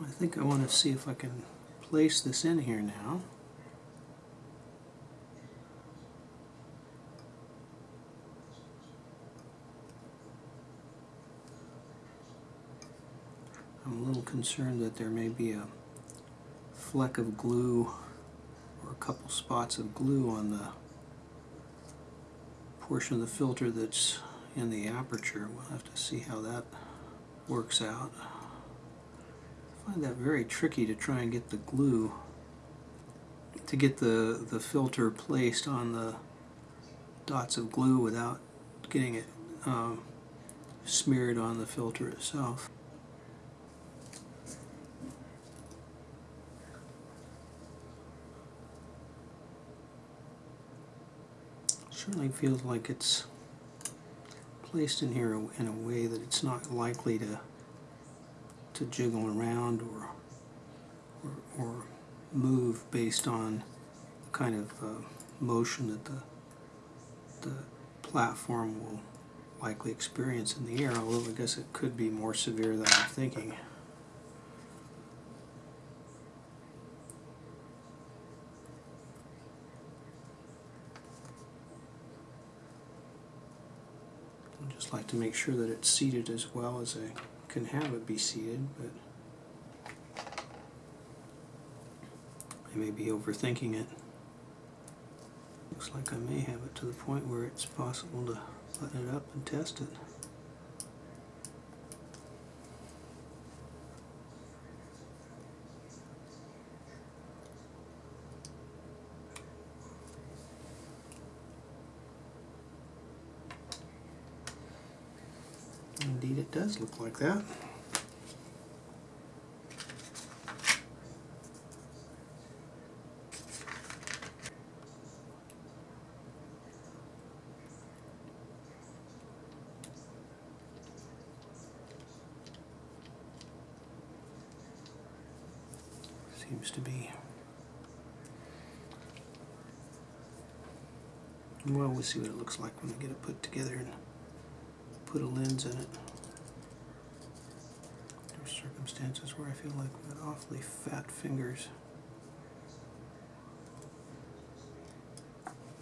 I think I want to see if I can place this in here now. I'm a little concerned that there may be a fleck of glue or a couple spots of glue on the portion of the filter that's in the aperture. We'll have to see how that works out. I find that very tricky to try and get the glue to get the the filter placed on the dots of glue without getting it um, smeared on the filter itself. Certainly feels like it's placed in here in a way that it's not likely to to jiggle around or or, or move based on kind of uh, motion that the the platform will likely experience in the air, although I guess it could be more severe than I'm thinking. I'd just like to make sure that it's seated as well as I can have it be seated, but I may be overthinking it. Looks like I may have it to the point where it's possible to button it up and test it. Indeed it does look like that. Seems to be. Well, we'll see what it looks like when we get it put together put a lens in it. There's circumstances where I feel like I've got awfully fat fingers.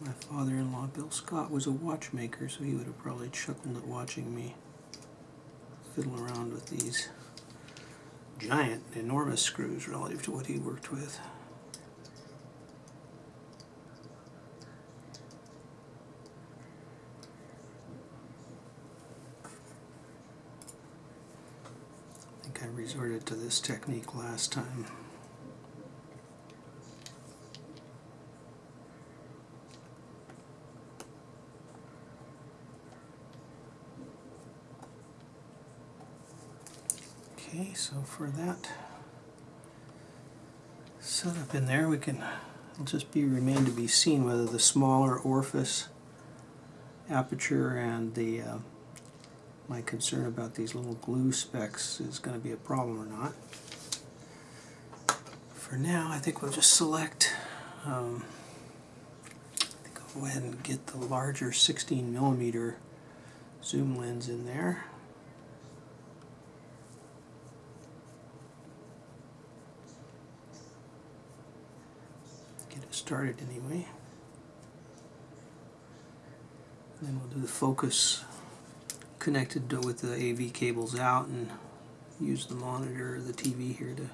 My father-in-law, Bill Scott, was a watchmaker, so he would have probably chuckled at watching me fiddle around with these giant, enormous screws relative to what he worked with. I resorted to this technique last time. Okay, so for that setup in there, we can just be remain to be seen whether the smaller orifice aperture and the uh, my concern about these little glue specks is going to be a problem or not. For now, I think we'll just select. Um, I think I'll go ahead and get the larger 16 millimeter zoom lens in there. Get it started anyway. And then we'll do the focus connected with the AV cables out and use the monitor, the TV here to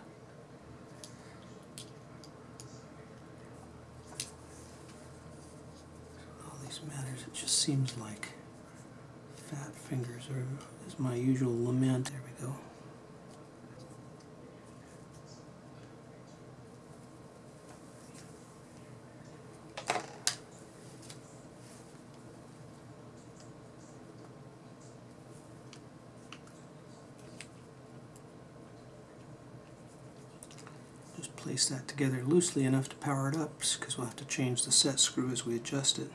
all these matters. It just seems like fat fingers are is my usual lament. There we go. Just place that together loosely enough to power it up because we'll have to change the set screw as we adjust it.